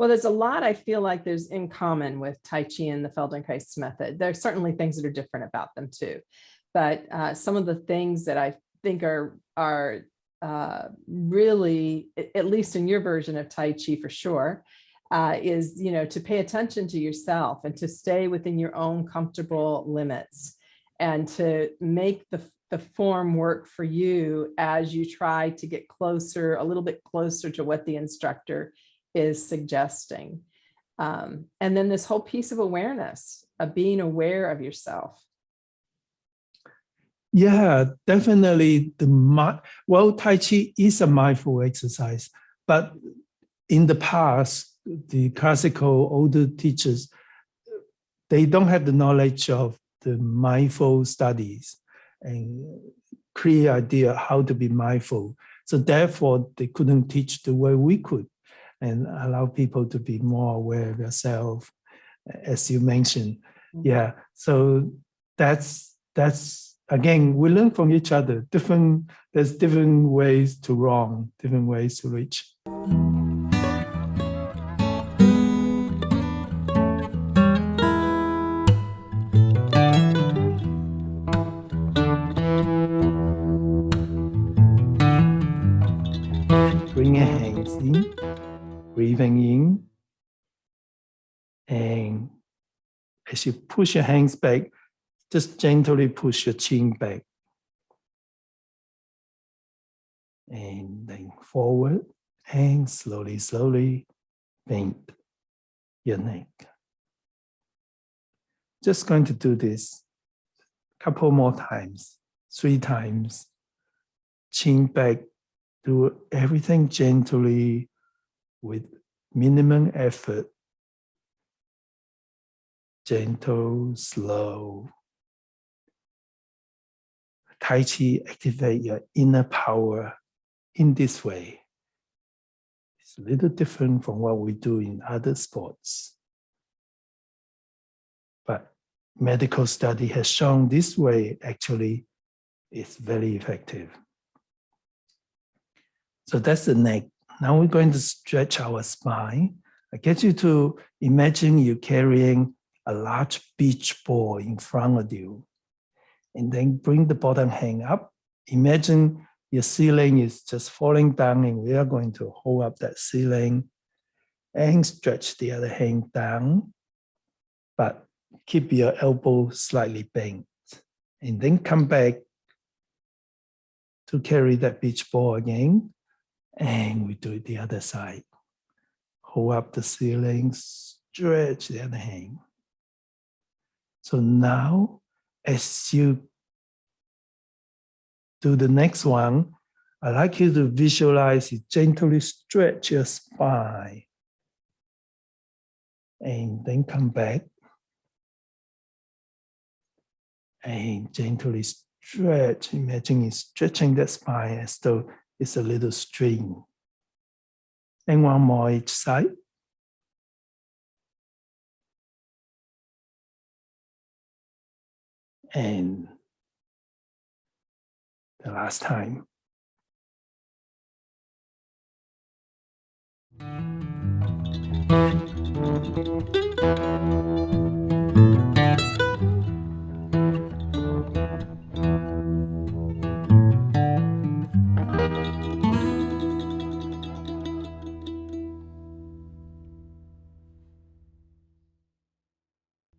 Well, there's a lot I feel like there's in common with Tai Chi and the Feldenkrais method. There's certainly things that are different about them too. But uh, some of the things that I think are, are uh, really, at least in your version of Tai Chi for sure, uh, is, you know, to pay attention to yourself and to stay within your own comfortable limits and to make the, the form work for you as you try to get closer, a little bit closer to what the instructor is suggesting. Um, and then this whole piece of awareness of being aware of yourself. Yeah, definitely the well, Tai Chi is a mindful exercise, but in the past, the classical older teachers, they don't have the knowledge of the mindful studies and clear idea how to be mindful. So therefore, they couldn't teach the way we could and allow people to be more aware of yourself, as you mentioned. Mm-hmm. Yeah, so that's that's again, we learn from each other. Different there's different ways to wrong, different ways to reach. Bring your hands in breathing in. And as you push your hands back, just gently push your chin back. And then forward and slowly, slowly bend your neck. Just going to do this a couple more times, three times. Chin back, do everything gently with minimum effort, gentle, slow. Tai Chi activate your inner power in this way. It's a little different from what we do in other sports. But medical study has shown this way actually is very effective. So that's the neck now we're going to stretch our spine. I get you to imagine you carrying a large beach ball in front of you. And then bring the bottom hand up. Imagine your ceiling is just falling down and we are going to hold up that ceiling and stretch the other hand down, but keep your elbow slightly bent. And then come back to carry that beach ball again and we do it the other side. Hold up the ceiling, stretch the other hand. So now, as you do the next one, I'd like you to visualize you gently stretch your spine. And then come back. And gently stretch. Imagine you stretching that spine as though it's a little string. And one more each side. And the last time.